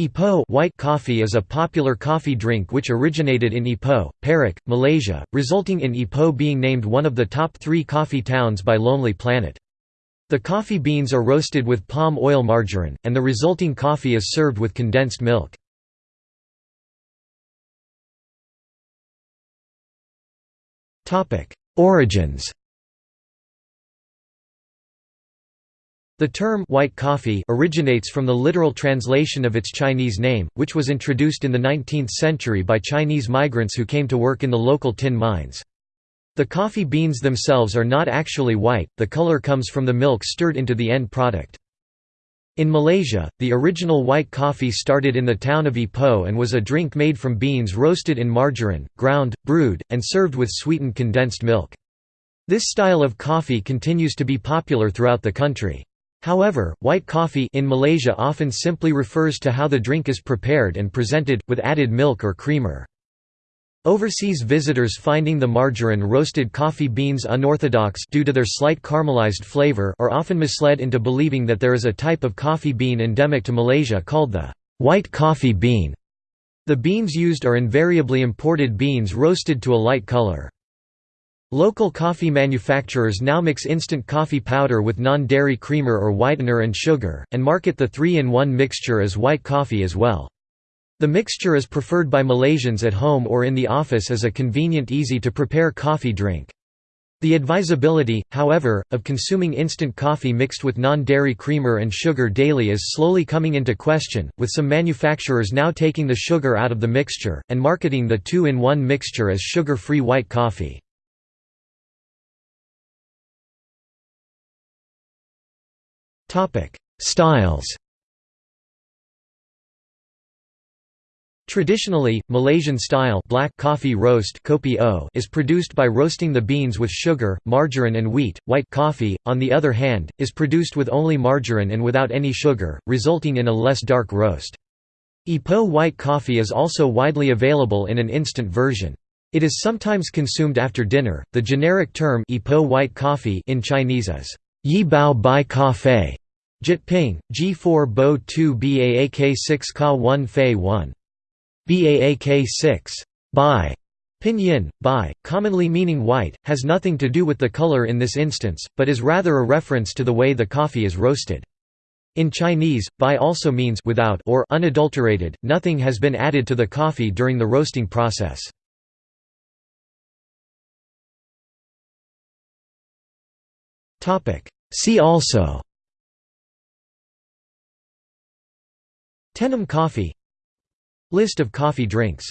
Ipoh white coffee is a popular coffee drink which originated in Ipoh, Perak, Malaysia, resulting in Ipoh being named one of the top three coffee towns by Lonely Planet. The coffee beans are roasted with palm oil margarine, and the resulting coffee is served with condensed milk. Origins The term white coffee originates from the literal translation of its Chinese name, which was introduced in the 19th century by Chinese migrants who came to work in the local tin mines. The coffee beans themselves are not actually white, the color comes from the milk stirred into the end product. In Malaysia, the original white coffee started in the town of Ipoh and was a drink made from beans roasted in margarine, ground, brewed, and served with sweetened condensed milk. This style of coffee continues to be popular throughout the country. However, white coffee in Malaysia often simply refers to how the drink is prepared and presented, with added milk or creamer. Overseas visitors finding the margarine roasted coffee beans unorthodox due to their slight caramelized flavor are often misled into believing that there is a type of coffee bean endemic to Malaysia called the white coffee bean. The beans used are invariably imported beans roasted to a light color. Local coffee manufacturers now mix instant coffee powder with non-dairy creamer or whitener and sugar, and market the 3-in-1 mixture as white coffee as well. The mixture is preferred by Malaysians at home or in the office as a convenient easy-to-prepare coffee drink. The advisability, however, of consuming instant coffee mixed with non-dairy creamer and sugar daily is slowly coming into question, with some manufacturers now taking the sugar out of the mixture, and marketing the 2-in-1 mixture as sugar-free white coffee. Topic: Styles. Traditionally, Malaysian style black coffee roast kopi o is produced by roasting the beans with sugar, margarine and wheat. White coffee, on the other hand, is produced with only margarine and without any sugar, resulting in a less dark roast. Ipoh white coffee is also widely available in an instant version. It is sometimes consumed after dinner. The generic term Ipoh white coffee in Chinese is Yi Bao Bai Cafe, Jyutping, G4 Bo 2 Baak 6 Ka 1 Fei 1. Baak 6. Bai. Pinyin, bai, commonly meaning white, has nothing to do with the color in this instance, but is rather a reference to the way the coffee is roasted. In Chinese, bai also means without or unadulterated, nothing has been added to the coffee during the roasting process. See also Tenom coffee. List of coffee drinks